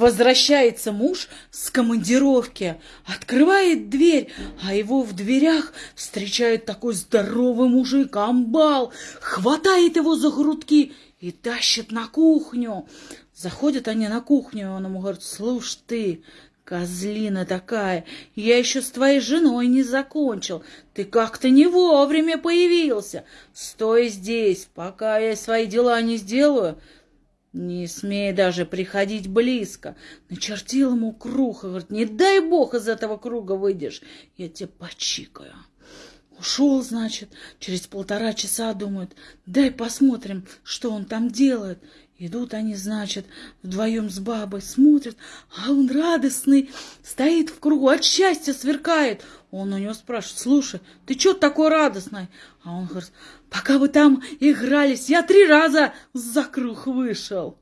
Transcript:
Возвращается муж с командировки, открывает дверь, а его в дверях встречает такой здоровый мужик, амбал, хватает его за грудки и тащит на кухню. Заходят они на кухню, он ему говорит, слушай ты, Козлина такая, я еще с твоей женой не закончил. Ты как-то не вовремя появился. Стой здесь, пока я свои дела не сделаю. Не смей даже приходить близко. Начертил ему круг и говорит, не дай бог из этого круга выйдешь, я тебе почикаю. Ушел, значит, через полтора часа думают, дай посмотрим, что он там делает. Идут они, значит, вдвоем с бабой, смотрят, а он радостный, стоит в кругу, от счастья сверкает. Он у него спрашивает, слушай, ты что такой радостный? А он говорит, пока вы там игрались, я три раза за круг вышел.